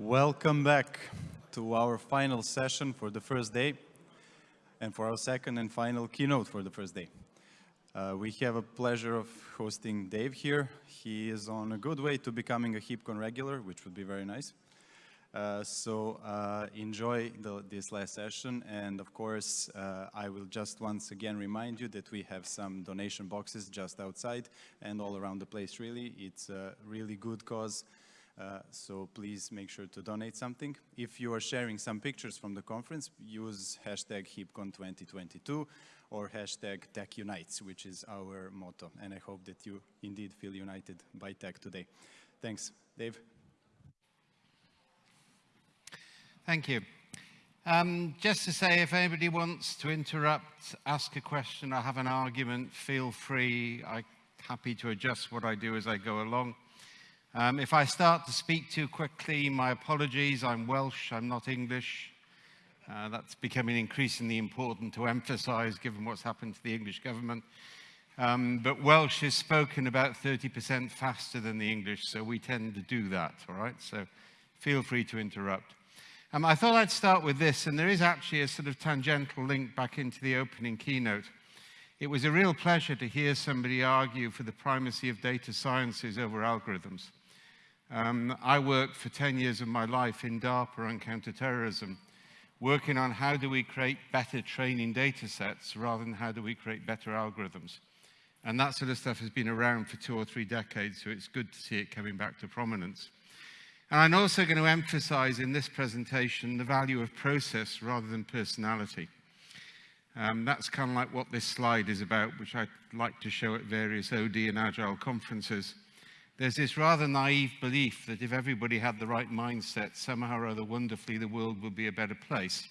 Welcome back to our final session for the first day and for our second and final keynote for the first day. Uh, we have a pleasure of hosting Dave here. He is on a good way to becoming a HeapCon regular, which would be very nice. Uh, so uh, enjoy the, this last session and of course uh, I will just once again remind you that we have some donation boxes just outside and all around the place really. It's a really good cause so please make sure to donate something. If you are sharing some pictures from the conference, use hashtag HeapCon2022 or hashtag TechUnites, which is our motto. And I hope that you indeed feel united by tech today. Thanks. Dave? Thank you. Um, just to say, if anybody wants to interrupt, ask a question, or have an argument, feel free. I'm happy to adjust what I do as I go along. Um, if I start to speak too quickly, my apologies. I'm Welsh, I'm not English. Uh, that's becoming increasingly important to emphasize given what's happened to the English government. Um, but Welsh is spoken about 30% faster than the English, so we tend to do that, all right? So feel free to interrupt. Um, I thought I'd start with this, and there is actually a sort of tangential link back into the opening keynote. It was a real pleasure to hear somebody argue for the primacy of data sciences over algorithms. Um, I worked for 10 years of my life in DARPA on counterterrorism, working on how do we create better training data sets rather than how do we create better algorithms. And that sort of stuff has been around for two or three decades, so it's good to see it coming back to prominence. And I'm also going to emphasize in this presentation the value of process rather than personality. Um, that's kind of like what this slide is about, which I'd like to show at various OD and Agile conferences. There's this rather naive belief that if everybody had the right mindset, somehow or other wonderfully the world would be a better place.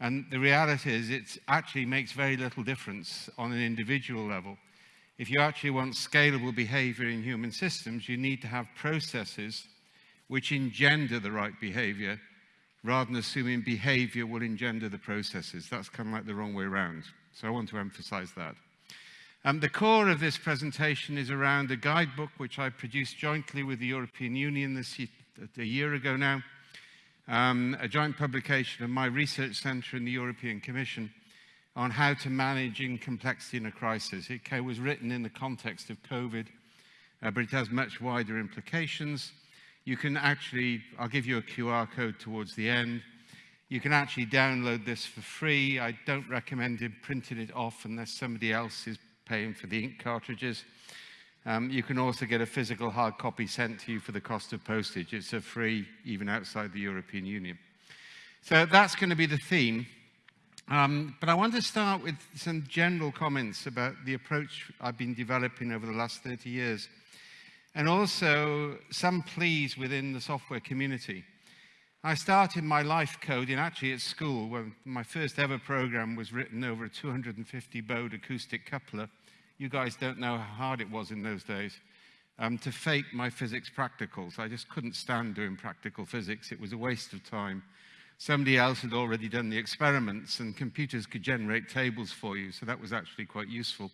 And the reality is it actually makes very little difference on an individual level. If you actually want scalable behavior in human systems, you need to have processes which engender the right behavior rather than assuming behavior will engender the processes. That's kind of like the wrong way around. So I want to emphasize that. Um, the core of this presentation is around a guidebook which I produced jointly with the European Union this year, a year ago now, um, a joint publication of my research centre and the European Commission on how to manage in complexity in a crisis. It was written in the context of COVID, uh, but it has much wider implications. You can actually, I'll give you a QR code towards the end. You can actually download this for free. I don't recommend printing it off unless somebody else is paying for the ink cartridges. Um, you can also get a physical hard copy sent to you for the cost of postage. It's a free even outside the European Union. So that's going to be the theme. Um, but I want to start with some general comments about the approach I've been developing over the last 30 years. And also some pleas within the software community. I started my life coding actually at school when my first ever program was written over a 250 baud acoustic coupler you guys don't know how hard it was in those days um, to fake my physics practicals. I just couldn't stand doing practical physics. It was a waste of time. Somebody else had already done the experiments and computers could generate tables for you, so that was actually quite useful.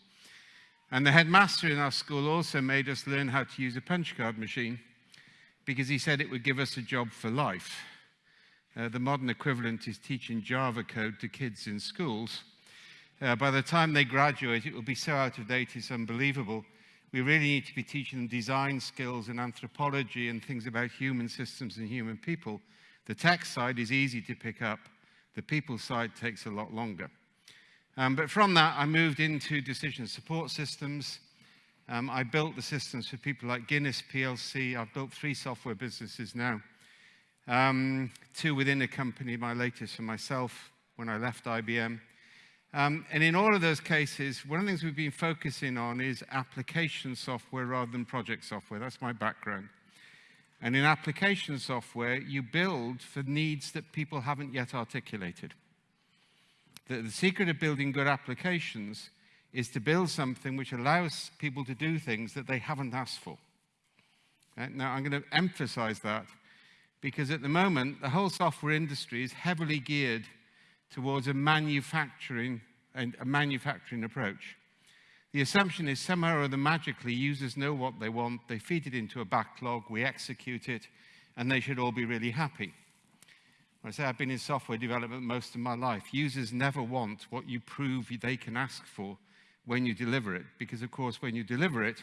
And the headmaster in our school also made us learn how to use a punch card machine because he said it would give us a job for life. Uh, the modern equivalent is teaching Java code to kids in schools. Uh, by the time they graduate, it will be so out of date, it's unbelievable. We really need to be teaching them design skills and anthropology and things about human systems and human people. The tech side is easy to pick up. The people side takes a lot longer. Um, but from that, I moved into decision support systems. Um, I built the systems for people like Guinness PLC. I've built three software businesses now. Um, two within a company, my latest for myself when I left IBM. Um, and in all of those cases, one of the things we've been focusing on is application software rather than project software. That's my background. And in application software, you build for needs that people haven't yet articulated. The, the secret of building good applications is to build something which allows people to do things that they haven't asked for. Right? Now, I'm going to emphasize that because at the moment, the whole software industry is heavily geared towards a manufacturing, and a manufacturing approach. The assumption is somehow or other magically users know what they want, they feed it into a backlog, we execute it, and they should all be really happy. I say I've been in software development most of my life. Users never want what you prove they can ask for when you deliver it, because of course when you deliver it,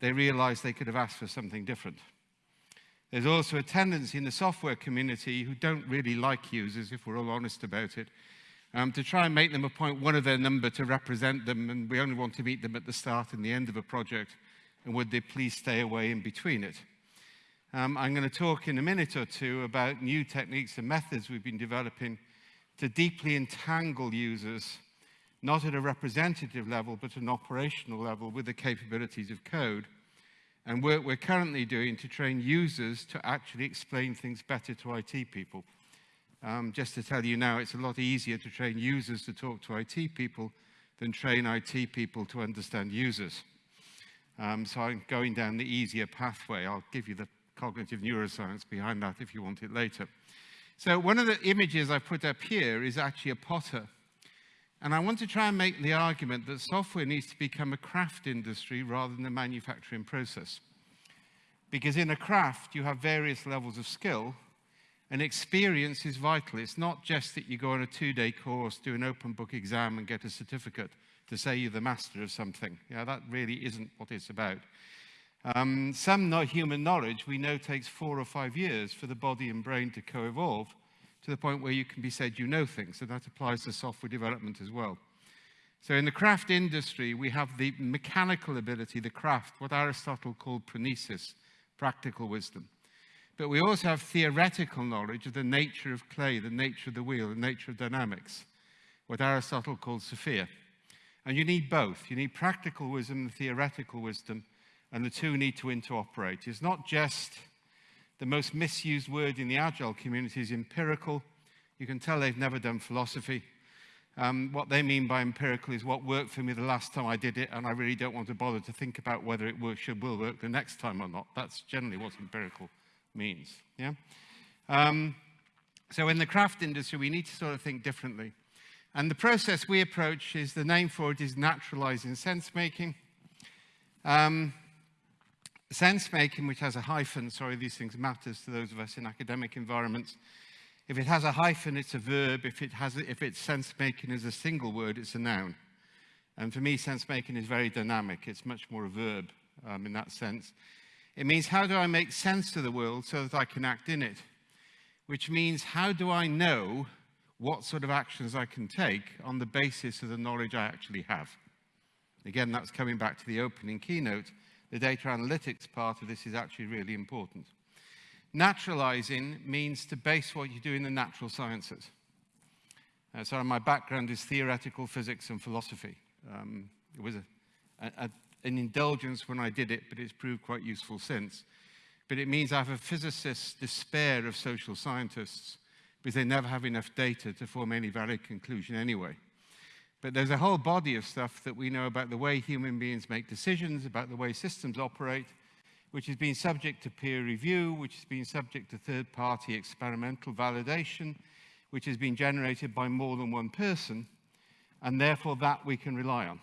they realize they could have asked for something different. There's also a tendency in the software community who don't really like users, if we're all honest about it, um, to try and make them appoint point one of their number to represent them, and we only want to meet them at the start and the end of a project, and would they please stay away in between it. Um, I'm going to talk in a minute or two about new techniques and methods we've been developing to deeply entangle users, not at a representative level, but an operational level with the capabilities of code, and work we're currently doing to train users to actually explain things better to IT people. Um, just to tell you now, it's a lot easier to train users to talk to IT people than train IT people to understand users. Um, so I'm going down the easier pathway. I'll give you the cognitive neuroscience behind that if you want it later. So one of the images I put up here is actually a potter. And I want to try and make the argument that software needs to become a craft industry rather than a manufacturing process. Because in a craft, you have various levels of skill, and experience is vital. It's not just that you go on a two-day course, do an open book exam and get a certificate to say you're the master of something. Yeah, that really isn't what it's about. Um, some human knowledge we know takes four or five years for the body and brain to co-evolve to the point where you can be said you know things, so that applies to software development as well. So in the craft industry, we have the mechanical ability, the craft, what Aristotle called phronesis, practical wisdom. But we also have theoretical knowledge of the nature of clay, the nature of the wheel, the nature of dynamics, what Aristotle called Sophia. And you need both. You need practical wisdom and theoretical wisdom, and the two need to interoperate. It's not just the most misused word in the Agile community is empirical. You can tell they've never done philosophy. Um, what they mean by empirical is what worked for me the last time I did it, and I really don't want to bother to think about whether it will, should, will work the next time or not. That's generally what empirical means. Yeah? Um, so in the craft industry, we need to sort of think differently. And the process we approach is, the name for it is naturalizing sense making. Um, sense making, which has a hyphen, sorry, these things matters to those of us in academic environments. If it has a hyphen, it's a verb. If, it has, if it's sense making as a single word, it's a noun. And for me, sense making is very dynamic. It's much more a verb um, in that sense. It means how do I make sense of the world so that I can act in it? Which means how do I know what sort of actions I can take on the basis of the knowledge I actually have? Again, that's coming back to the opening keynote. The data analytics part of this is actually really important. Naturalizing means to base what you do in the natural sciences. Uh, so my background is theoretical physics and philosophy. Um, it was a, a, an indulgence when I did it, but it's proved quite useful since. But it means I have a physicist's despair of social scientists because they never have enough data to form any valid conclusion anyway. But there's a whole body of stuff that we know about the way human beings make decisions, about the way systems operate, which has been subject to peer review, which has been subject to third-party experimental validation, which has been generated by more than one person, and therefore that we can rely on.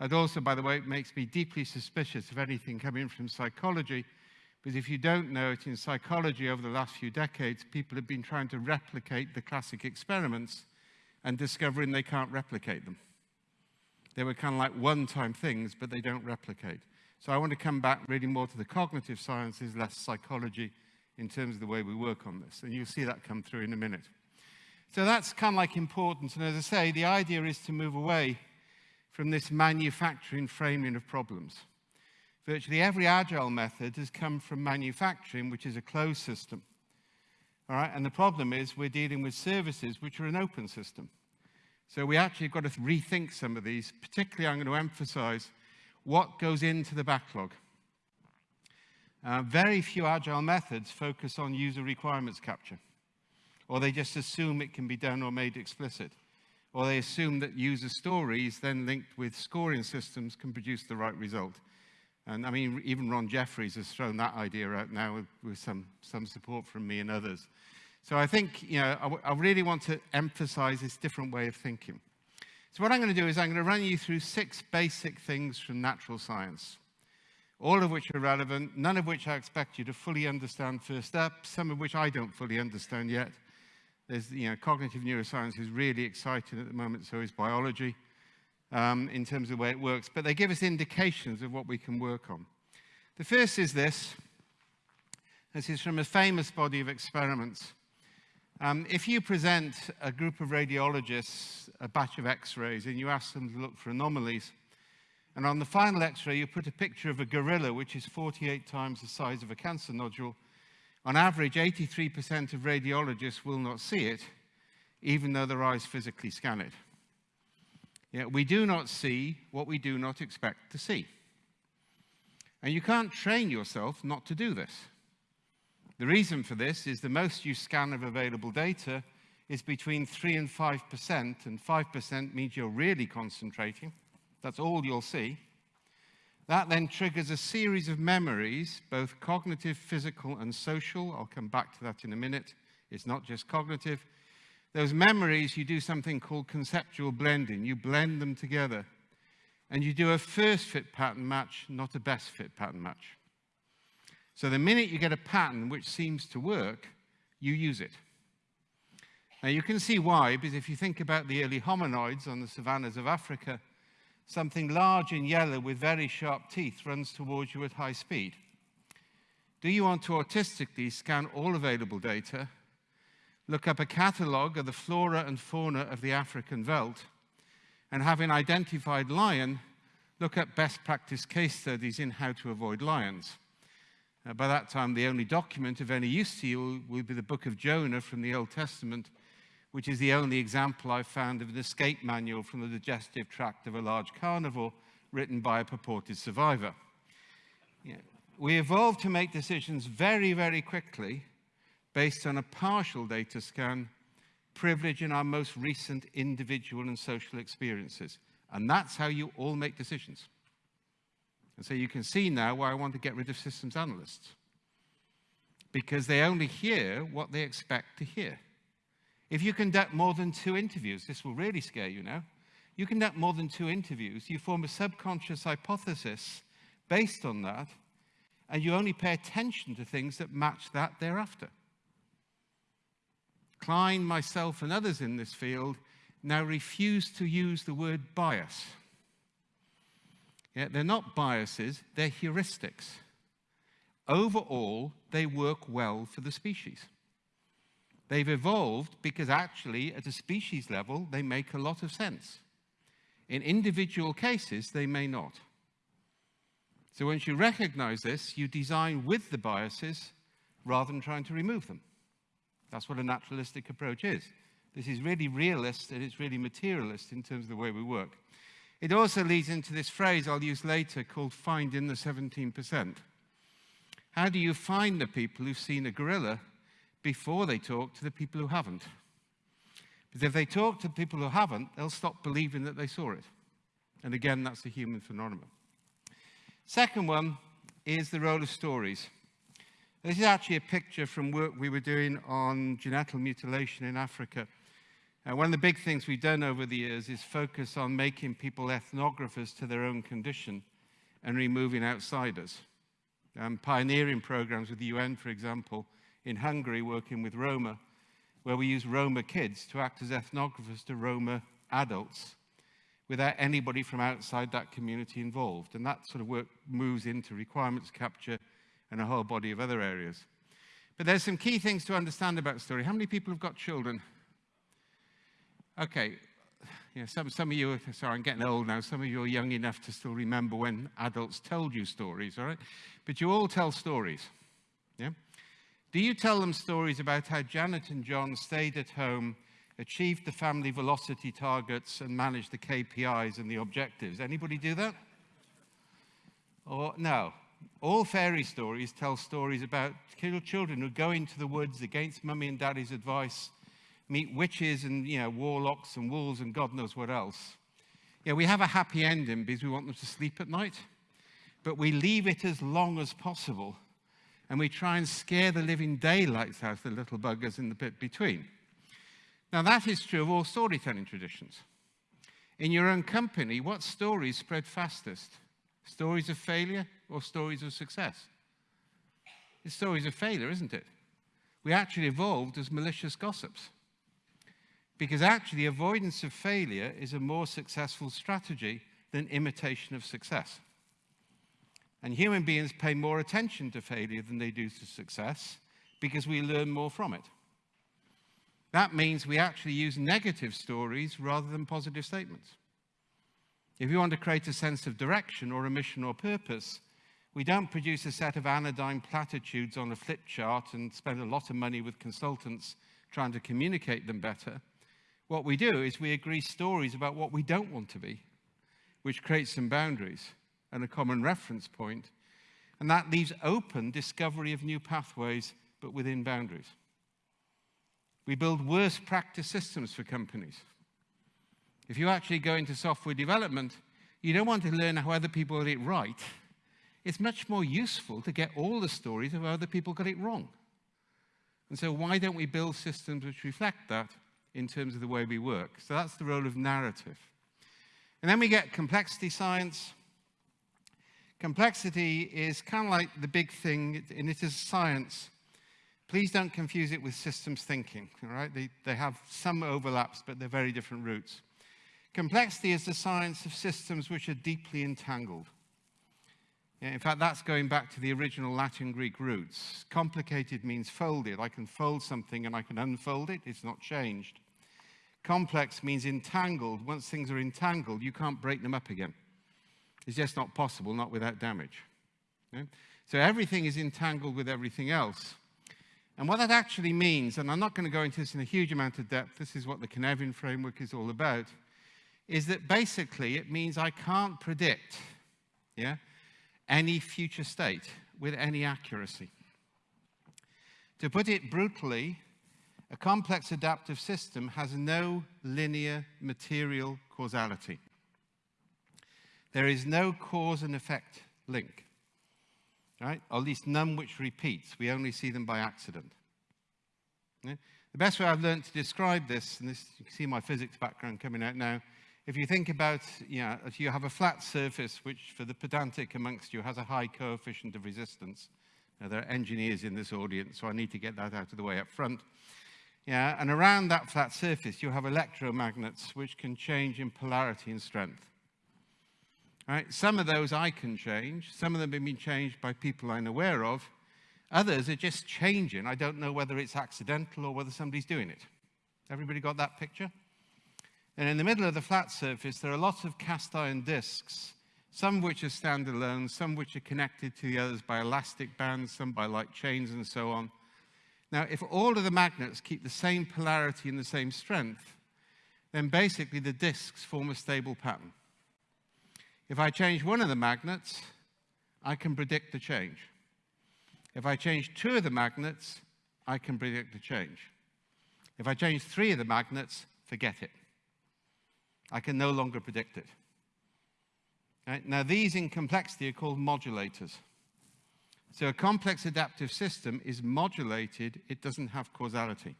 That also, by the way, it makes me deeply suspicious of anything coming from psychology, because if you don't know it, in psychology over the last few decades, people have been trying to replicate the classic experiments and discovering they can't replicate them. They were kind of like one-time things, but they don't replicate. So I want to come back really more to the cognitive sciences, less psychology, in terms of the way we work on this. And you'll see that come through in a minute. So that's kind of like important. And as I say, the idea is to move away from this manufacturing framing of problems. Virtually every agile method has come from manufacturing, which is a closed system. All right, and the problem is we're dealing with services which are an open system. So we actually got to rethink some of these. Particularly, I'm going to emphasize what goes into the backlog. Uh, very few agile methods focus on user requirements capture, or they just assume it can be done or made explicit or they assume that user stories then linked with scoring systems can produce the right result. And I mean, even Ron Jeffries has thrown that idea out now with, with some, some support from me and others. So I think, you know, I, I really want to emphasize this different way of thinking. So what I'm going to do is I'm going to run you through six basic things from natural science. all of which are relevant, none of which I expect you to fully understand first up, some of which I don't fully understand yet. There's, you know, cognitive neuroscience is really exciting at the moment, so is biology um, in terms of the way it works, but they give us indications of what we can work on. The first is this. This is from a famous body of experiments. Um, if you present a group of radiologists a batch of x-rays and you ask them to look for anomalies, and on the final x-ray you put a picture of a gorilla which is 48 times the size of a cancer nodule, on average 83% of radiologists will not see it, even though their eyes physically scan it. Yeah, we do not see what we do not expect to see. And you can't train yourself not to do this. The reason for this is the most you scan of available data is between 3 and 5%, and 5% means you're really concentrating. That's all you'll see. That then triggers a series of memories, both cognitive, physical, and social. I'll come back to that in a minute. It's not just cognitive. Those memories, you do something called conceptual blending. You blend them together. And you do a first fit pattern match, not a best fit pattern match. So the minute you get a pattern which seems to work, you use it. Now you can see why, because if you think about the early hominoids on the savannas of Africa, something large and yellow with very sharp teeth runs towards you at high speed. Do you want to artistically scan all available data look up a catalogue of the flora and fauna of the African veldt, and having identified lion, look up best practice case studies in how to avoid lions. Uh, by that time, the only document of any use to you will be the book of Jonah from the Old Testament, which is the only example I've found of an escape manual from the digestive tract of a large carnivore written by a purported survivor. Yeah. We evolved to make decisions very, very quickly based on a partial data scan, privileging our most recent individual and social experiences. And that's how you all make decisions. And so you can see now why I want to get rid of systems analysts. Because they only hear what they expect to hear. If you conduct more than two interviews, this will really scare you now. You conduct more than two interviews, you form a subconscious hypothesis based on that, and you only pay attention to things that match that thereafter. Klein, myself, and others in this field now refuse to use the word bias. Yeah, they're not biases, they're heuristics. Overall, they work well for the species. They've evolved because actually, at a species level, they make a lot of sense. In individual cases, they may not. So once you recognize this, you design with the biases rather than trying to remove them. That's what a naturalistic approach is. This is really realist and it's really materialist in terms of the way we work. It also leads into this phrase I'll use later called find in the 17%. How do you find the people who've seen a gorilla before they talk to the people who haven't? Because if they talk to people who haven't, they'll stop believing that they saw it. And again, that's a human phenomenon. Second one is the role of stories. This is actually a picture from work we were doing on genital mutilation in Africa. Uh, one of the big things we've done over the years is focus on making people ethnographers to their own condition and removing outsiders. Um, pioneering programs with the UN, for example, in Hungary, working with Roma, where we use Roma kids to act as ethnographers to Roma adults without anybody from outside that community involved. And that sort of work moves into requirements capture and a whole body of other areas. But there's some key things to understand about story. How many people have got children? Okay, some, some of you, sorry, I'm getting old now, some of you are young enough to still remember when adults told you stories, all right? But you all tell stories, yeah? Do you tell them stories about how Janet and John stayed at home, achieved the family velocity targets, and managed the KPIs and the objectives? Anybody do that? Or no? All fairy stories tell stories about little children who go into the woods against mummy and daddy's advice, meet witches and you know, warlocks and wolves and God knows what else. Yeah, we have a happy ending because we want them to sleep at night, but we leave it as long as possible and we try and scare the living daylights out of the little buggers in the bit between. Now that is true of all storytelling traditions. In your own company, what stories spread fastest? Stories of failure or stories of success? It's stories of failure, isn't it? We actually evolved as malicious gossips. Because actually, avoidance of failure is a more successful strategy than imitation of success. And human beings pay more attention to failure than they do to success because we learn more from it. That means we actually use negative stories rather than positive statements. If you want to create a sense of direction or a mission or purpose, we don't produce a set of anodyne platitudes on a flip chart and spend a lot of money with consultants trying to communicate them better. What we do is we agree stories about what we don't want to be, which creates some boundaries and a common reference point, and that leaves open discovery of new pathways, but within boundaries. We build worst practice systems for companies. If you actually go into software development, you don't want to learn how other people get it right it's much more useful to get all the stories of how other people got it wrong. And so why don't we build systems which reflect that in terms of the way we work? So that's the role of narrative. And then we get complexity science. Complexity is kind of like the big thing, and it is science. Please don't confuse it with systems thinking, all right? They, they have some overlaps, but they're very different roots. Complexity is the science of systems which are deeply entangled. In fact, that's going back to the original Latin Greek roots. Complicated means folded. I can fold something and I can unfold it. It's not changed. Complex means entangled. Once things are entangled, you can't break them up again. It's just not possible, not without damage. Okay? So everything is entangled with everything else. And what that actually means, and I'm not going to go into this in a huge amount of depth, this is what the Cynefin framework is all about, is that basically it means I can't predict, yeah, any future state with any accuracy. To put it brutally, a complex adaptive system has no linear material causality. There is no cause and effect link, right? Or at least none which repeats. We only see them by accident. Yeah? The best way I've learned to describe this, and this, you can see my physics background coming out now, if you think about, know, if you have a flat surface, which for the pedantic amongst you has a high coefficient of resistance. Now, there are engineers in this audience, so I need to get that out of the way up front. Yeah, and around that flat surface, you have electromagnets, which can change in polarity and strength. Right? Some of those I can change. Some of them have been changed by people I'm aware of. Others are just changing. I don't know whether it's accidental or whether somebody's doing it. Everybody got that picture? And in the middle of the flat surface, there are lots of cast iron discs, some which are standalone, some which are connected to the others by elastic bands, some by light chains and so on. Now, if all of the magnets keep the same polarity and the same strength, then basically the discs form a stable pattern. If I change one of the magnets, I can predict the change. If I change two of the magnets, I can predict the change. If I change three of the magnets, forget it. I can no longer predict it. Right? Now, these in complexity are called modulators. So a complex adaptive system is modulated, it doesn't have causality.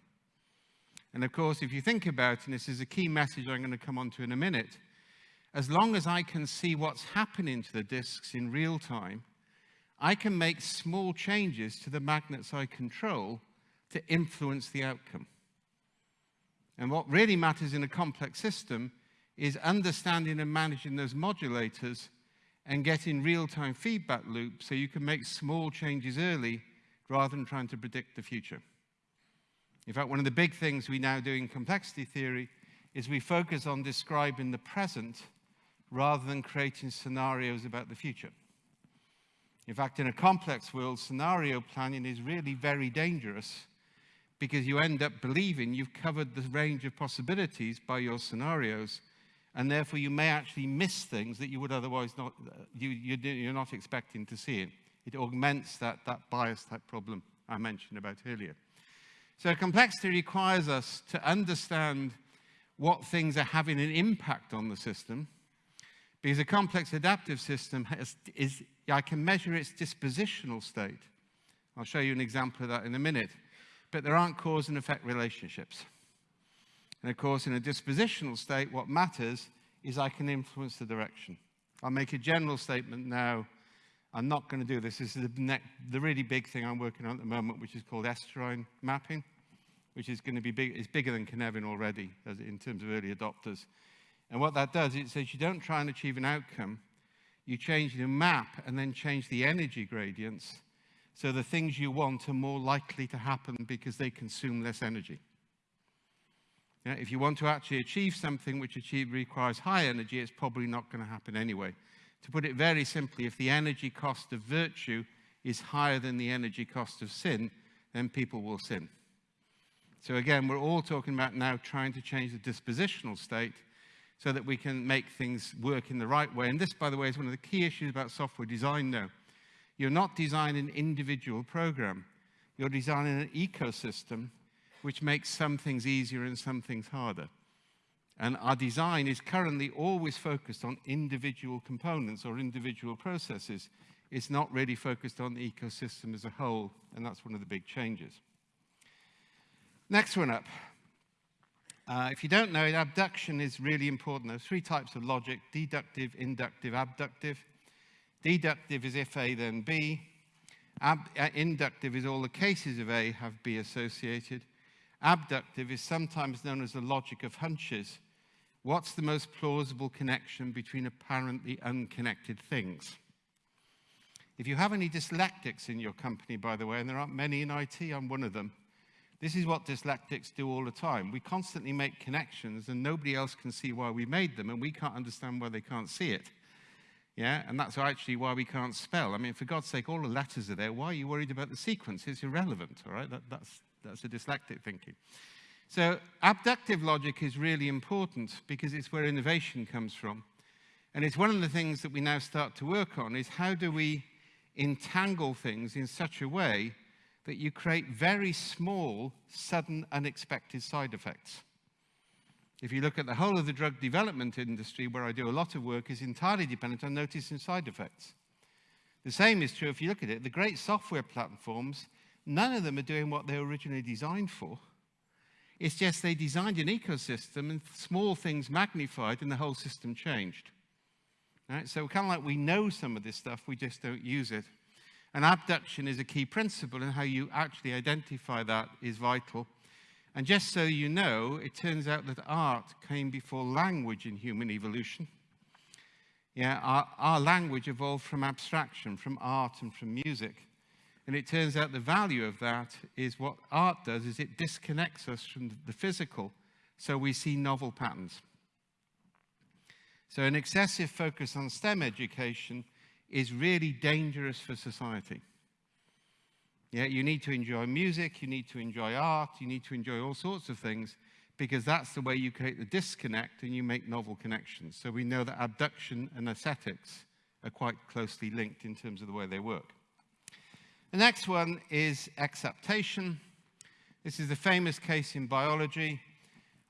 And of course, if you think about, and this is a key message I'm going to come on to in a minute, as long as I can see what's happening to the disks in real time, I can make small changes to the magnets I control to influence the outcome. And what really matters in a complex system is understanding and managing those modulators and getting real-time feedback loops so you can make small changes early rather than trying to predict the future. In fact, one of the big things we now do in complexity theory is we focus on describing the present rather than creating scenarios about the future. In fact, in a complex world, scenario planning is really very dangerous because you end up believing you've covered the range of possibilities by your scenarios and therefore you may actually miss things that you would otherwise not, uh, you, you're not expecting to see. It, it augments that, that bias type problem I mentioned about earlier. So complexity requires us to understand what things are having an impact on the system, because a complex adaptive system has, is, I can measure its dispositional state. I'll show you an example of that in a minute. But there aren't cause and effect relationships. And of course, in a dispositional state, what matters is I can influence the direction. I'll make a general statement now. I'm not going to do this. This is the, the really big thing I'm working on at the moment, which is called estuarine mapping, which is going to be big, it's bigger than Cynefin already in terms of early adopters. And what that does, it says you don't try and achieve an outcome, you change the map and then change the energy gradients so the things you want are more likely to happen because they consume less energy. Yeah, if you want to actually achieve something which achieve, requires high energy, it's probably not going to happen anyway. To put it very simply, if the energy cost of virtue is higher than the energy cost of sin, then people will sin. So again, we're all talking about now trying to change the dispositional state so that we can make things work in the right way. And this, by the way, is one of the key issues about software design now. You're not designing an individual program. You're designing an ecosystem which makes some things easier and some things harder. And our design is currently always focused on individual components or individual processes. It's not really focused on the ecosystem as a whole, and that's one of the big changes. Next one up. Uh, if you don't know it, abduction is really important. There are three types of logic, deductive, inductive, abductive. Deductive is if A, then B. Ab uh, inductive is all the cases of A have B associated. Abductive is sometimes known as the logic of hunches. What's the most plausible connection between apparently unconnected things? If you have any dyslectics in your company, by the way, and there aren't many in IT, I'm one of them, this is what dyslectics do all the time. We constantly make connections and nobody else can see why we made them and we can't understand why they can't see it. Yeah, and that's actually why we can't spell. I mean, for God's sake, all the letters are there. Why are you worried about the sequence? It's irrelevant, all right? That, that's, that's a dyslectic thinking. So abductive logic is really important because it's where innovation comes from. And it's one of the things that we now start to work on is how do we entangle things in such a way that you create very small, sudden, unexpected side effects. If you look at the whole of the drug development industry, where I do a lot of work, is entirely dependent on noticing side effects. The same is true if you look at it. The great software platforms None of them are doing what they were originally designed for. It's just they designed an ecosystem and small things magnified and the whole system changed. Right? So kind of like we know some of this stuff, we just don't use it. And abduction is a key principle and how you actually identify that is vital. And just so you know, it turns out that art came before language in human evolution. Yeah, our, our language evolved from abstraction, from art and from music. And it turns out the value of that is what art does is it disconnects us from the physical so we see novel patterns. So an excessive focus on STEM education is really dangerous for society. Yeah, you need to enjoy music, you need to enjoy art, you need to enjoy all sorts of things because that's the way you create the disconnect and you make novel connections. So we know that abduction and aesthetics are quite closely linked in terms of the way they work. The next one is exaptation. This is a famous case in biology.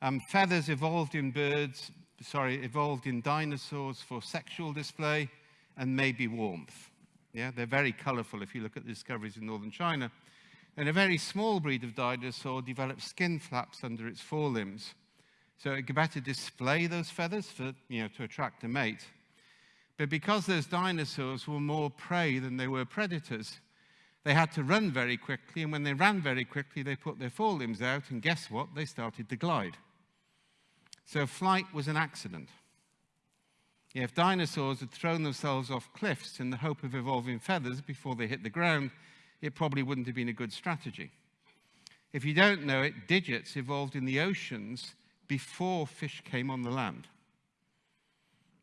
Um, feathers evolved in birds, sorry, evolved in dinosaurs for sexual display and maybe warmth. Yeah, they're very colorful if you look at the discoveries in northern China. And a very small breed of dinosaur developed skin flaps under its forelimbs. So it could better display those feathers for, you know, to attract a mate. But because those dinosaurs were more prey than they were predators, they had to run very quickly, and when they ran very quickly, they put their forelimbs out, and guess what? They started to glide. So flight was an accident. if dinosaurs had thrown themselves off cliffs in the hope of evolving feathers before they hit the ground, it probably wouldn't have been a good strategy. If you don't know it, digits evolved in the oceans before fish came on the land.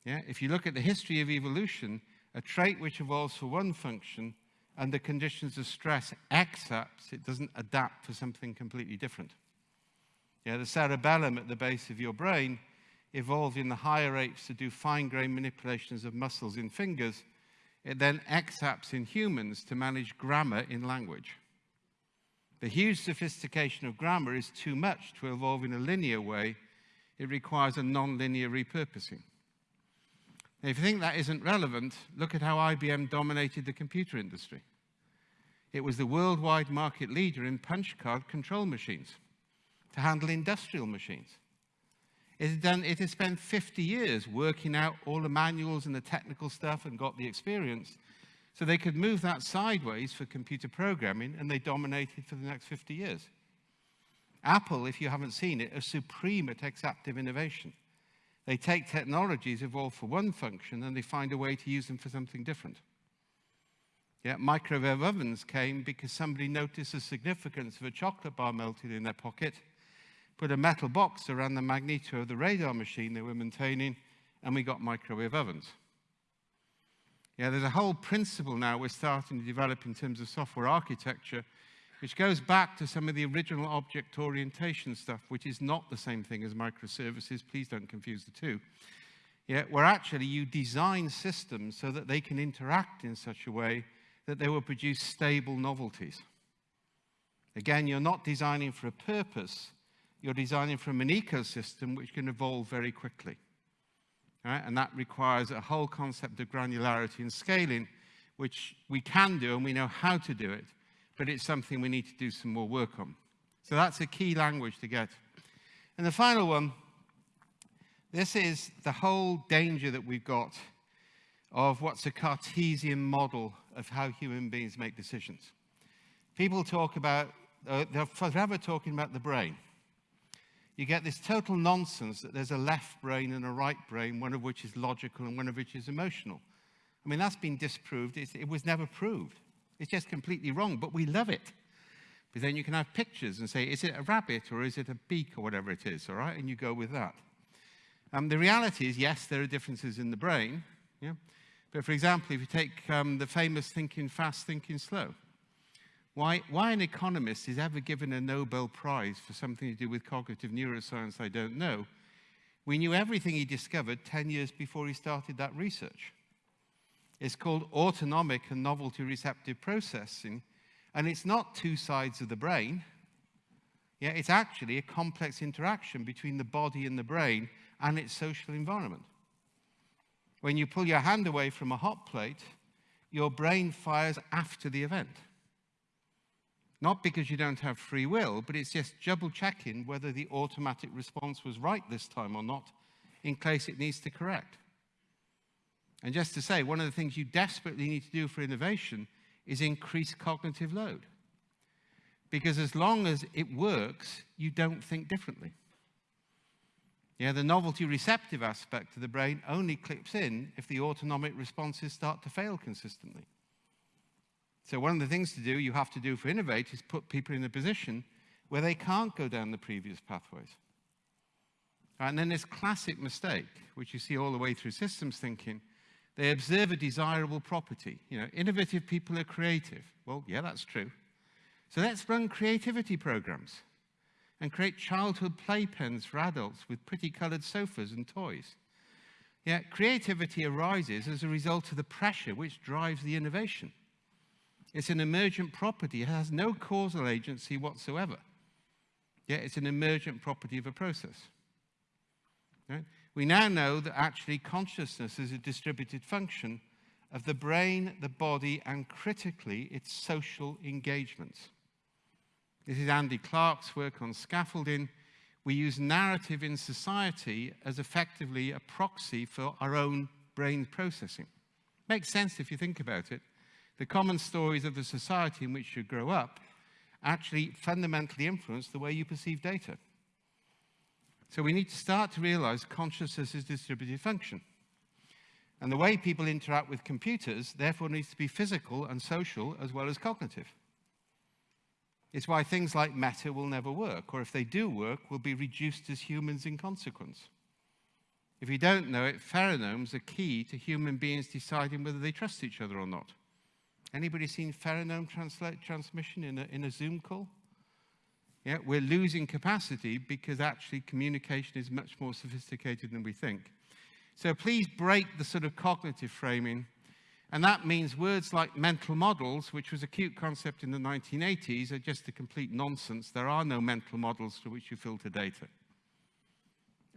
Yeah? If you look at the history of evolution, a trait which evolves for one function under conditions of stress exapts, it doesn't adapt for something completely different. The cerebellum at the base of your brain evolved in the higher apes to do fine-grained manipulations of muscles in fingers. It then exapts in humans to manage grammar in language. The huge sophistication of grammar is too much to evolve in a linear way. It requires a non-linear repurposing. Now, if you think that isn't relevant, look at how IBM dominated the computer industry. It was the worldwide market leader in punch card control machines to handle industrial machines. It had, done, it spent 50 years working out all the manuals and the technical stuff and got the experience. So they could move that sideways for computer programming and they dominated for the next 50 years. Apple, if you haven't seen it, are supreme at exaptive innovation. They take technologies evolved for one function and they find a way to use them for something different. Yeah, microwave ovens came because somebody noticed the significance of a chocolate bar melted in their pocket, put a metal box around the magneto of the radar machine they were maintaining, and we got microwave ovens. Yeah, there's a whole principle now we're starting to develop in terms of software architecture, which goes back to some of the original object orientation stuff, which is not the same thing as microservices. Please don't confuse the two. Yeah, where actually you design systems so that they can interact in such a way that they will produce stable novelties. Again, you're not designing for a purpose, you're designing from an ecosystem which can evolve very quickly. And that requires a whole concept of granularity and scaling, which we can do and we know how to do it, but it's something we need to do some more work on. So that's a key language to get. And the final one, this is the whole danger that we've got of what's a Cartesian model of how human beings make decisions. People talk about, uh, they're forever talking about the brain. You get this total nonsense that there's a left brain and a right brain, one of which is logical and one of which is emotional. I mean, that's been disproved. It's, it was never proved. It's just completely wrong, but we love it. But then you can have pictures and say, is it a rabbit or is it a beak or whatever it is, all right? And you go with that. Um, the reality is, yes, there are differences in the brain, yeah? But for example, if you take um, the famous thinking fast, thinking slow, why, why an economist is ever given a Nobel Prize for something to do with cognitive neuroscience, I don't know. We knew everything he discovered 10 years before he started that research. It's called autonomic and novelty receptive processing, and it's not two sides of the brain. Yeah, it's actually a complex interaction between the body and the brain and its social environment. When you pull your hand away from a hot plate, your brain fires after the event. Not because you don't have free will, but it's just double checking whether the automatic response was right this time or not, in case it needs to correct. And just to say, one of the things you desperately need to do for innovation is increase cognitive load. Because as long as it works, you don't think differently. Yeah, the novelty receptive aspect of the brain only clips in if the autonomic responses start to fail consistently. So one of the things to do, you have to do for Innovate is put people in a position where they can't go down the previous pathways. And then this classic mistake, which you see all the way through systems thinking, they observe a desirable property. You know, innovative people are creative. Well, yeah, that's true. So let's run creativity programs and create childhood playpens for adults with pretty colored sofas and toys. Yet creativity arises as a result of the pressure which drives the innovation. It's an emergent property. It has no causal agency whatsoever. Yet it's an emergent property of a process. Right? We now know that actually consciousness is a distributed function of the brain, the body, and critically, its social engagements. This is Andy Clark's work on scaffolding. We use narrative in society as effectively a proxy for our own brain processing. Makes sense if you think about it. The common stories of the society in which you grow up actually fundamentally influence the way you perceive data. So we need to start to realize consciousness is distributed function. And the way people interact with computers, therefore, needs to be physical and social as well as cognitive. It's why things like meta will never work, or if they do work, will be reduced as humans in consequence. If you don't know it, pheromones are key to human beings deciding whether they trust each other or not. Anybody seen pheromone transmission in a, in a Zoom call? Yeah, we're losing capacity because actually communication is much more sophisticated than we think. So please break the sort of cognitive framing and that means words like mental models, which was a cute concept in the 1980s, are just a complete nonsense. There are no mental models through which you filter data.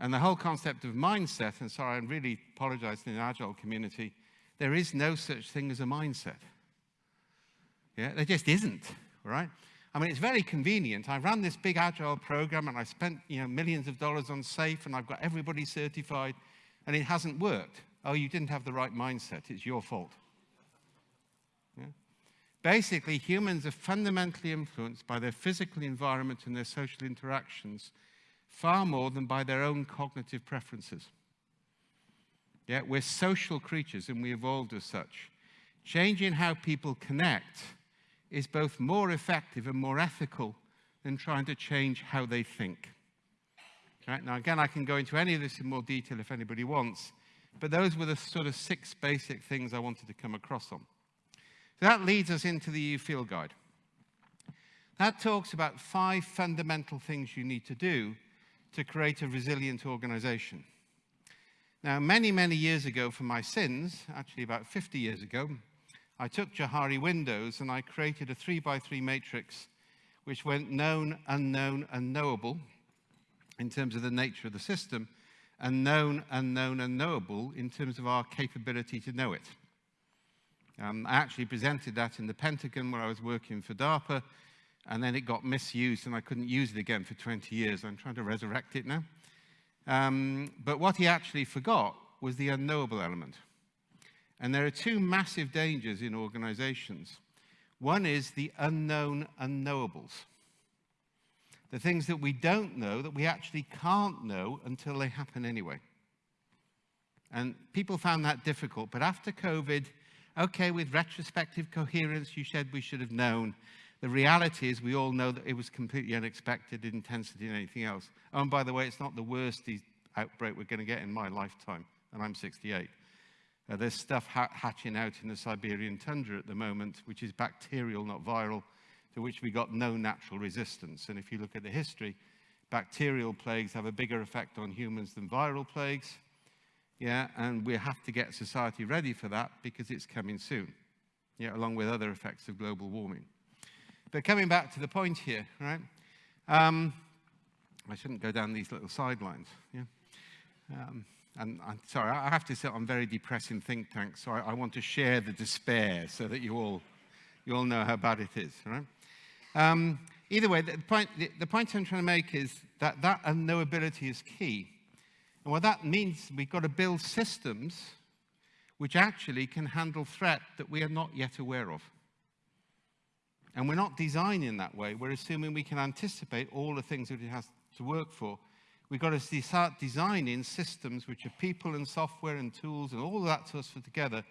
And the whole concept of mindset, and sorry, I really apologize in the Agile community, there is no such thing as a mindset. Yeah, there just isn't, right? I mean, it's very convenient. I ran this big agile program and I spent you know, millions of dollars on SAFe and I've got everybody certified and it hasn't worked. Oh, you didn't have the right mindset. It's your fault. Basically, humans are fundamentally influenced by their physical environment and their social interactions far more than by their own cognitive preferences. Yeah, we're social creatures and we evolved as such. Changing how people connect is both more effective and more ethical than trying to change how they think. Right? Now, again, I can go into any of this in more detail if anybody wants, but those were the sort of six basic things I wanted to come across on. That leads us into the EU Field Guide. That talks about five fundamental things you need to do to create a resilient organization. Now, many, many years ago for my sins, actually about 50 years ago, I took Johari Windows and I created a three by three matrix which went known, unknown, unknowable in terms of the nature of the system, and known, unknown, unknowable in terms of our capability to know it. Um, I actually presented that in the Pentagon where I was working for DARPA, and then it got misused and I couldn't use it again for 20 years. I'm trying to resurrect it now. Um, but what he actually forgot was the unknowable element. And there are two massive dangers in organizations. One is the unknown unknowables. The things that we don't know that we actually can't know until they happen anyway. And people found that difficult. But after COVID, okay, with retrospective coherence, you said we should have known. The reality is we all know that it was completely unexpected intensity and anything else. Oh, and by the way, it's not the worst outbreak we're going to get in my lifetime, and I'm 68. Uh, there's stuff ha hatching out in the Siberian tundra at the moment, which is bacterial, not viral, to which we got no natural resistance. And if you look at the history, bacterial plagues have a bigger effect on humans than viral plagues. Yeah, and we have to get society ready for that because it's coming soon, yeah, along with other effects of global warming. But coming back to the point here, right? Um, I shouldn't go down these little sidelines. Yeah. Um, and I'm sorry, I have to say I'm very depressing think tank, so I, I, want to share the despair so that you all, you all know how bad it is, right? Um, either way, the point, the, the point I'm trying to make is that that unknowability is key. And what that means, we've got to build systems which actually can handle threat that we are not yet aware of. And we're not designing that way. We're assuming we can anticipate all the things that it has to work for We've got to start designing systems which are people and software and tools and all that sort of together,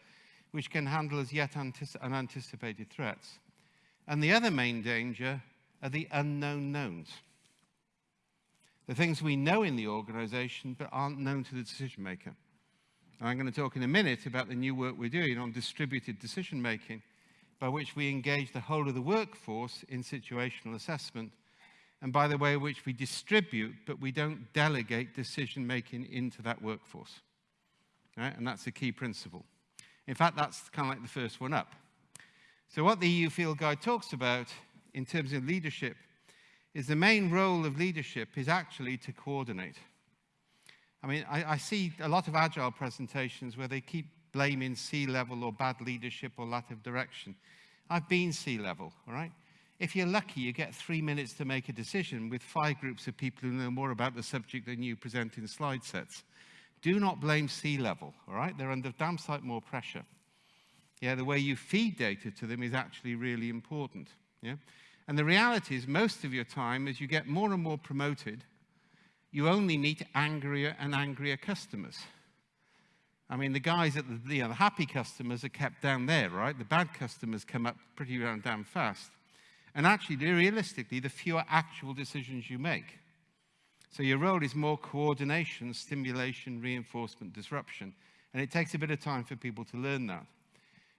which can handle as yet unanticipated threats. And the other main danger are the unknown knowns. The things we know in the organization but aren't known to the decision maker. I'm going to talk in a minute about the new work we're doing on distributed decision making, by which we engage the whole of the workforce in situational assessment and by the way which we distribute, but we don't delegate decision making into that workforce. Right? And that's a key principle. In fact, that's kind of like the first one up. So what the EU Field Guide talks about in terms of leadership is the main role of leadership is actually to coordinate. I mean, I, I see a lot of agile presentations where they keep blaming C-level or bad leadership or lack of direction. I've been C-level, all right? If you're lucky, you get three minutes to make a decision with five groups of people who know more about the subject than you present in slide sets. Do not blame C-level, all right? They're under damn sight more pressure. Yeah, the way you feed data to them is actually really important. Yeah? And the reality is most of your time, as you get more and more promoted, you only meet angrier and angrier customers. I mean, the guys at the, you know, the happy customers are kept down there, right? The bad customers come up pretty damn fast. And actually, realistically, the fewer actual decisions you make. So your role is more coordination, stimulation, reinforcement, disruption. And it takes a bit of time for people to learn that.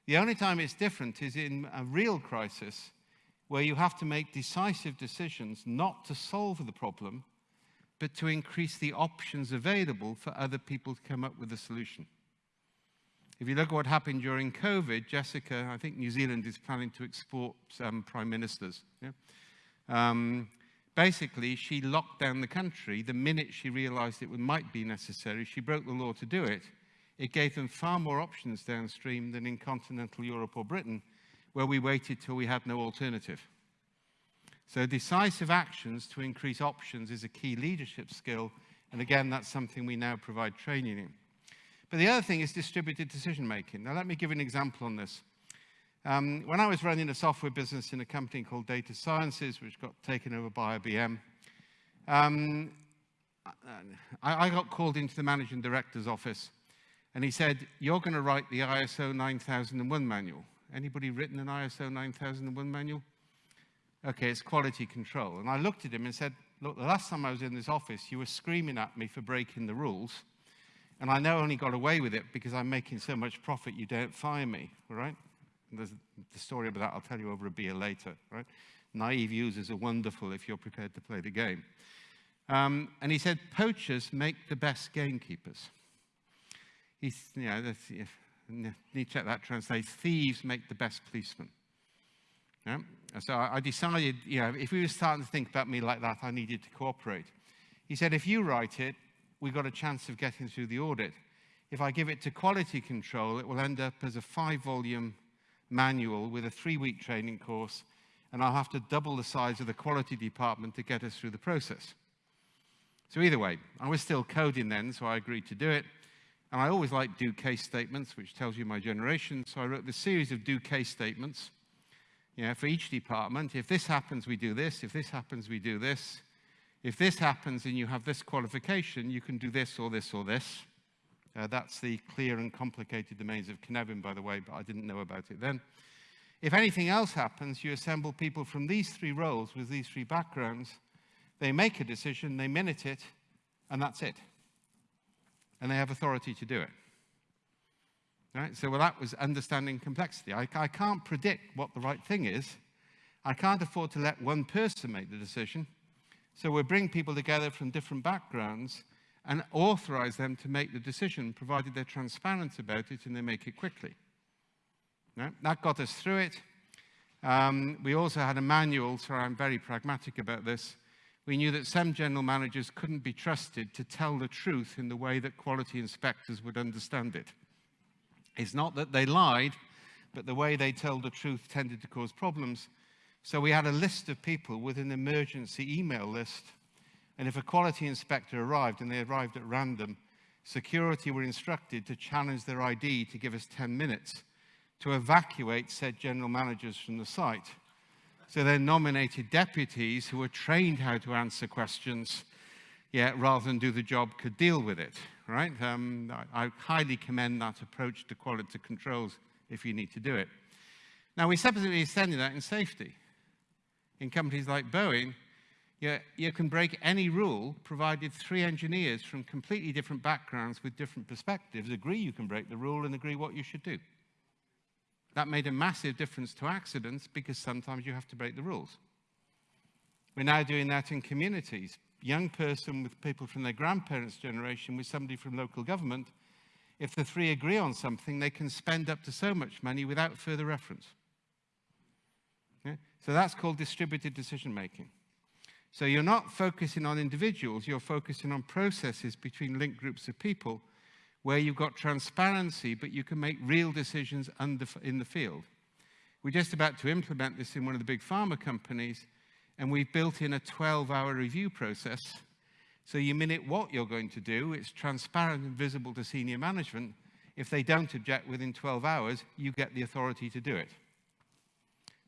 The only time it's different is in a real crisis where you have to make decisive decisions not to solve the problem, but to increase the options available for other people to come up with a solution. If you look at what happened during COVID, Jacinda, I think New Zealand is planning to export um, prime ministers. Yeah? Um, basically, she locked down the country the minute she realized it might be necessary. She broke the law to do it. It gave them far more options downstream than in continental Europe or Britain, where we waited till we had no alternative. So decisive actions to increase options is a key leadership skill. And again, that's something we now provide training in. But the other thing is distributed decision making. Now, let me give an example on this. Um, when I was running a software business in a company called Data Sciences, which got taken over by IBM, um, I, I got called into the managing director's office and he said, you're going to write the ISO 9001 manual. Anybody written an ISO 9001 manual? Okay, it's quality control. And I looked at him and said, look, the last time I was in this office, you were screaming at me for breaking the rules. And I now only got away with it because I'm making so much profit, you don't fire me, right? And there's the story about that I'll tell you over a beer later, right? Naive users are wonderful if you're prepared to play the game. Um, and he said, poachers make the best gamekeepers. He's, you know, need to check that translates, thieves make the best policemen. Yeah? So I decided, you know, if we were starting to think about me like that, I needed to cooperate. He said, if you write it, we've got a chance of getting through the audit. If I give it to quality control, it will end up as a five-volume manual with a three-week training course, and I'll have to double the size of the quality department to get us through the process. So either way, I was still coding then, so I agreed to do it. And I always like do case statements, which tells you my generation. So I wrote this series of do case statements you know, for each department. If this happens, we do this. If this happens, we do this. If this happens and you have this qualification, you can do this or this or this. Uh, that's the clear and complicated domains of Cynefin, by the way, but I didn't know about it then. If anything else happens, you assemble people from these three roles with these three backgrounds. They make a decision, they minute it, and that's it. And they have authority to do it. Right? So well, that was understanding complexity. I, I can't predict what the right thing is. I can't afford to let one person make the decision. So we bring people together from different backgrounds and authorize them to make the decision, provided they're transparent about it and they make it quickly. Right? That got us through it. Um, we also had a manual, so I'm very pragmatic about this. We knew that some general managers couldn't be trusted to tell the truth in the way that quality inspectors would understand it. It's not that they lied, but the way they told the truth tended to cause problems. So we had a list of people with an emergency email list. And if a quality inspector arrived, and they arrived at random, security were instructed to challenge their ID to give us 10 minutes to evacuate said general managers from the site. So they nominated deputies who were trained how to answer questions, yeah, rather than do the job, could deal with it right? Um, I, I, highly commend that approach to quality controls if you need to do it. Now, we subsequently extended that in safety. In companies like Boeing, you, you can break any rule provided three engineers from completely different backgrounds with different perspectives agree you can break the rule and agree what you should do. That made a massive difference to accidents because sometimes you have to break the rules. We're now doing that in communities young person with people from their grandparents' generation with somebody from local government, if the three agree on something, they can spend up to so much money without further reference. Yeah? So that's called distributed decision making. So you're not focusing on individuals, you're focusing on processes between linked groups of people where you've got transparency, but you can make real decisions in the field. We're just about to implement this in one of the big pharma companies, and we've built in a 12-hour review process. So you minute what you're going to do, it's transparent and visible to senior management. If they don't object within 12 hours, you get the authority to do it.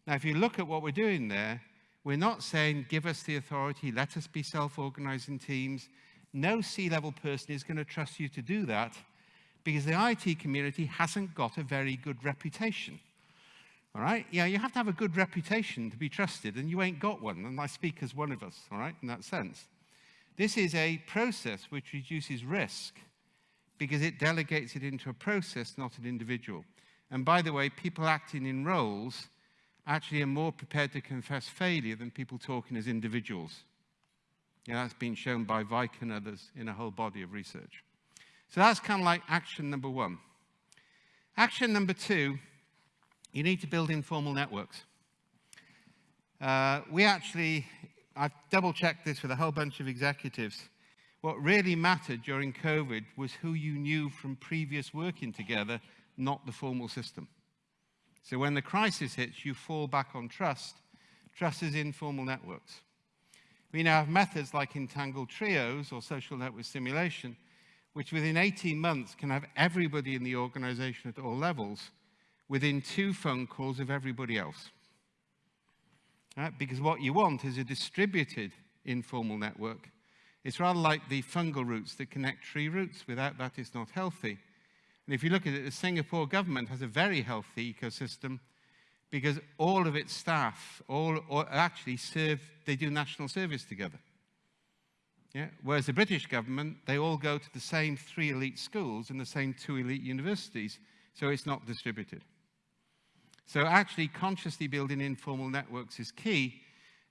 Now, if you look at what we're doing there, we're not saying, give us the authority, let us be self-organizing teams. No C-level person is going to trust you to do that because the IT community hasn't got a very good reputation. All right? Yeah, you have to have a good reputation to be trusted, and you ain't got one. And I speak as one of us, all right, in that sense. This is a process which reduces risk because it delegates it into a process, not an individual. And by the way, people acting in roles actually are more prepared to confess failure than people talking as individuals. Yeah, that's been shown by Weick and others in a whole body of research. So that's kind of like action number one. Action number two you need to build informal networks. Uh, we actually, I've double-checked this with a whole bunch of executives. What really mattered during COVID was who you knew from previous working together, not the formal system. So when the crisis hits, you fall back on trust. Trust is informal networks. We now have methods like entangled trios or social network simulation, which within 18 months can have everybody in the organization at all levels within two phone calls of everybody else. Right? Because what you want is a distributed informal network. It's rather like the fungal roots that connect tree roots. Without that, it's not healthy. And if you look at it, the Singapore government has a very healthy ecosystem because all of its staff all, all actually serve, they do national service together. Yeah? Whereas the British government, they all go to the same three elite schools and the same two elite universities, so it's not distributed. So actually consciously building informal networks is key.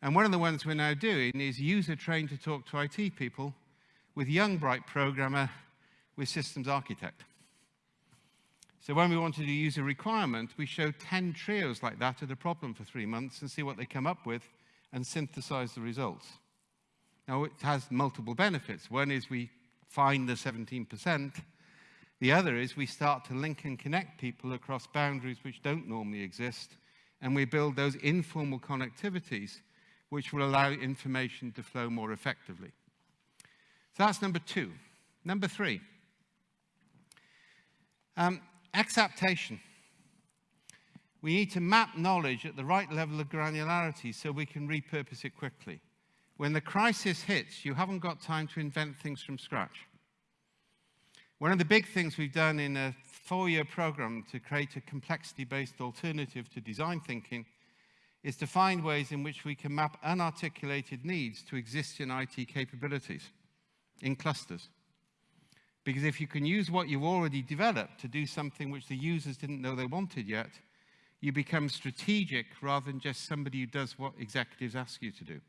And one of the ones we're now doing is user trained to talk to IT people with young bright programmer with systems architect. So when we wanted to use a requirement, we showed 10 trios like that at a problem for three months and see what they come up with and synthesize the results. Now, it has multiple benefits. One is we find the 17%. The other is we start to link and connect people across boundaries which don't normally exist, and we build those informal connectivities which will allow information to flow more effectively. So that's number two. Number three, um, exaptation. We need to map knowledge at the right level of granularity so we can repurpose it quickly. When the crisis hits, you haven't got time to invent things from scratch. One of the big things we've done in a four-year program to create a complexity-based alternative to design thinking is to find ways in which we can map unarticulated needs to existing IT capabilities in clusters. Because if you can use what you've already developed to do something which the users didn't know they wanted yet, you become strategic rather than just somebody who does what executives ask you to do.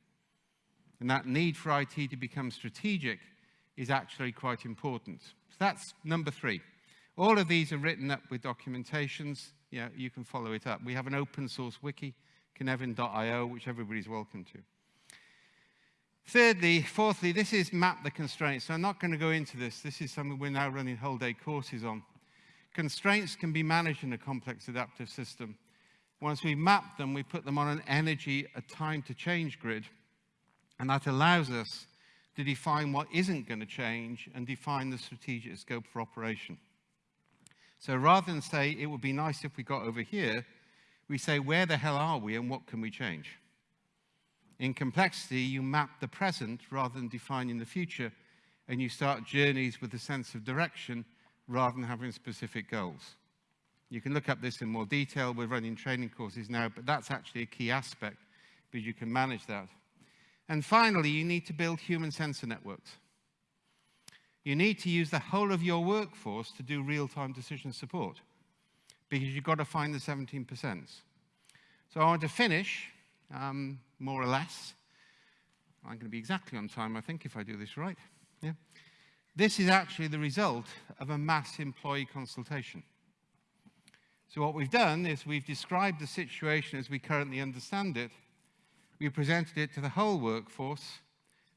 And that need for IT to become strategic is actually quite important. So that's number three. All of these are written up with documentations. Yeah, you can follow it up. We have an open source wiki, cynefin.io, which everybody's welcome to. Thirdly, fourthly, this is map the constraints. So I'm not going to go into this. This is something we're now running whole day courses on. Constraints can be managed in a complex adaptive system. Once we map them, we put them on an energy, a time to change grid. And that allows us to define what isn't going to change and define the strategic scope for operation. So rather than say, it would be nice if we got over here, we say, where the hell are we and what can we change? In complexity, you map the present rather than defining the future, and you start journeys with a sense of direction rather than having specific goals. You can look up this in more detail. We're running training courses now, but that's actually a key aspect because you can manage that. And finally, you need to build human sensor networks. You need to use the whole of your workforce to do real-time decision support because you've got to find the 17%. So I want to finish, um, more or less. I'm going to be exactly on time, I think, if I do this right. Yeah. This is actually the result of a mass employee consultation. So what we've done is we've described the situation as we currently understand it we presented it to the whole workforce,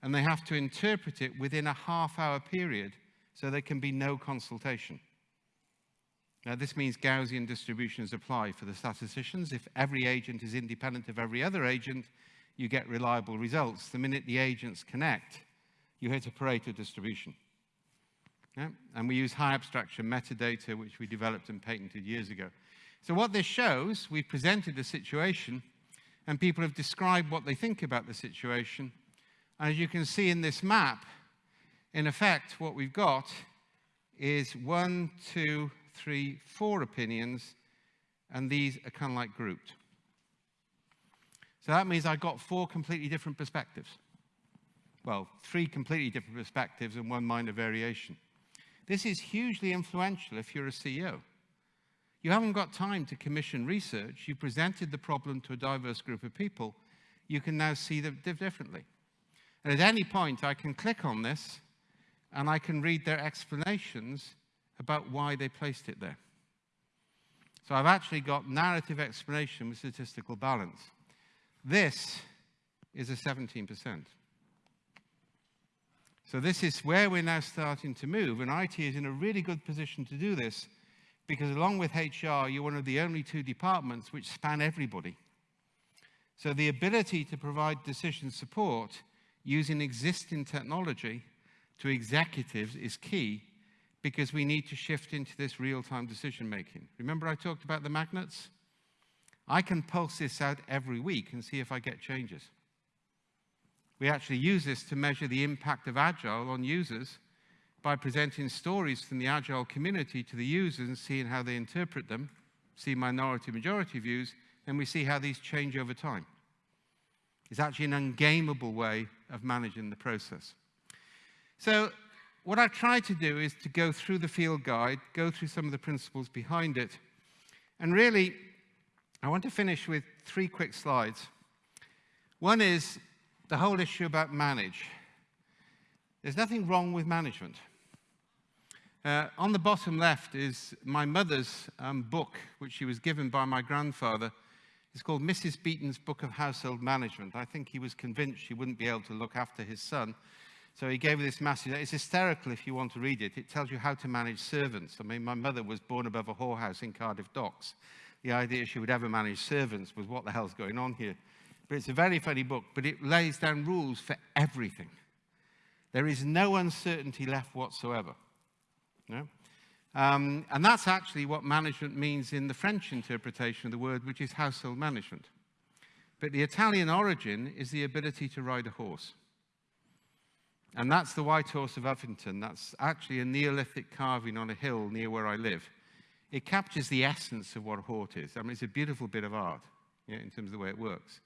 and they have to interpret it within a half-hour period, so there can be no consultation. Now, this means Gaussian distributions apply for the statisticians. If every agent is independent of every other agent, you get reliable results. The minute the agents connect, you hit a Pareto distribution. Yeah? And we use high abstraction metadata, which we developed and patented years ago. So what this shows, we've presented a situation and people have described what they think about the situation. And as you can see in this map, in effect, what we've got is one, two, three, four opinions, and these are kind of like grouped. So that means I got four completely different perspectives. Well, three completely different perspectives and one minor variation. This is hugely influential if you're a CEO. You haven't got time to commission research. You presented the problem to a diverse group of people. You can now see them differently. And at any point, I can click on this and I can read their explanations about why they placed it there. So I've actually got narrative explanation with statistical balance. This is a 17%. So this is where we're now starting to move, and IT is in a really good position to do this because along with HR, you're one of the only two departments which span everybody. So the ability to provide decision support using existing technology to executives is key because we need to shift into this real-time decision making. Remember I talked about the magnets? I can pulse this out every week and see if I get changes. We actually use this to measure the impact of Agile on users by presenting stories from the Agile community to the users and seeing how they interpret them, see minority majority views, and we see how these change over time. It's actually an ungameable way of managing the process. So what I try to do is to go through the field guide, go through some of the principles behind it, and really, I want to finish with three quick slides. One is the whole issue about manage. There's nothing wrong with management. Uh, on the bottom left is my mother's um, book, which she was given by my grandfather. It's called Mrs. Beeton's Book of Household Management. I think he was convinced she wouldn't be able to look after his son. So he gave this massive, it's hysterical if you want to read it. It tells you how to manage servants. I mean, my mother was born above a whorehouse in Cardiff Docks. The idea she would ever manage servants was what the hell's going on here? But it's a very funny book, but it lays down rules for everything. There is no uncertainty left whatsoever. No? Um, and that's actually what management means in the French interpretation of the word, which is household management. But the Italian origin is the ability to ride a horse. And that's the White Horse of Uffington. That's actually a Neolithic carving on a hill near where I live. It captures the essence of what a horse is. I mean, it's a beautiful bit of art yeah, in terms of the way it works.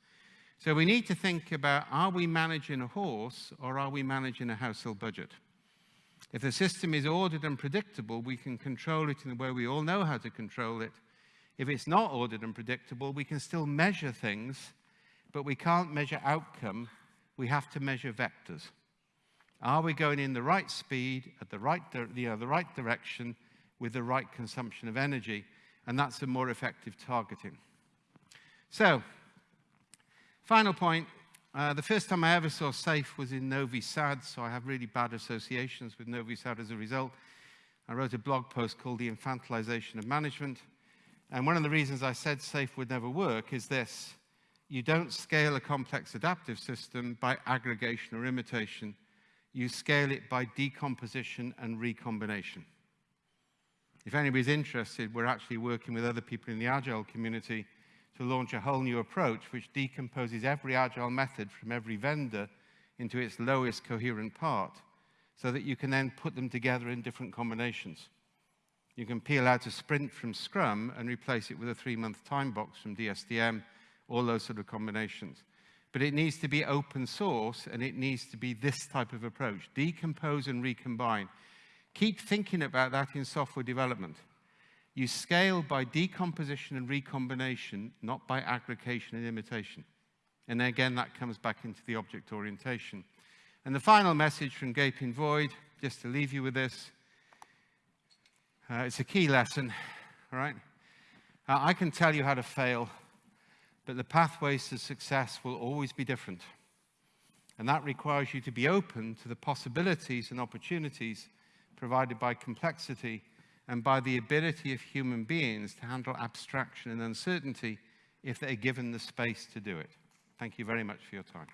So we need to think about, are we managing a horse or are we managing a household budget? If the system is ordered and predictable, we can control it in the way we all know how to control it. If it's not ordered and predictable, we can still measure things, but we can't measure outcome. We have to measure vectors. Are we going in the right speed, at the right, you know, the right direction, with the right consumption of energy? And that's a more effective targeting. So Final point, uh, the first time I ever saw SAFe was in Novi Sad, so I have really bad associations with Novi Sad as a result. I wrote a blog post called The Infantilization of Management. And one of the reasons I said SAFe would never work is this. You don't scale a complex adaptive system by aggregation or imitation. You scale it by decomposition and recombination. If anybody's interested, we're actually working with other people in the Agile community to launch a whole new approach which decomposes every agile method from every vendor into its lowest coherent part so that you can then put them together in different combinations. You can peel out a sprint from Scrum and replace it with a three-month time box from DSDM, all those sort of combinations. But it needs to be open source and it needs to be this type of approach, decompose and recombine. Keep thinking about that in software development. You scale by decomposition and recombination, not by aggregation and imitation. And again, that comes back into the object orientation. And the final message from Gaping Void, just to leave you with this, uh, it's a key lesson, right? Uh, I can tell you how to fail, but the pathways to success will always be different. And that requires you to be open to the possibilities and opportunities provided by complexity and by the ability of human beings to handle abstraction and uncertainty if they're given the space to do it. Thank you very much for your time.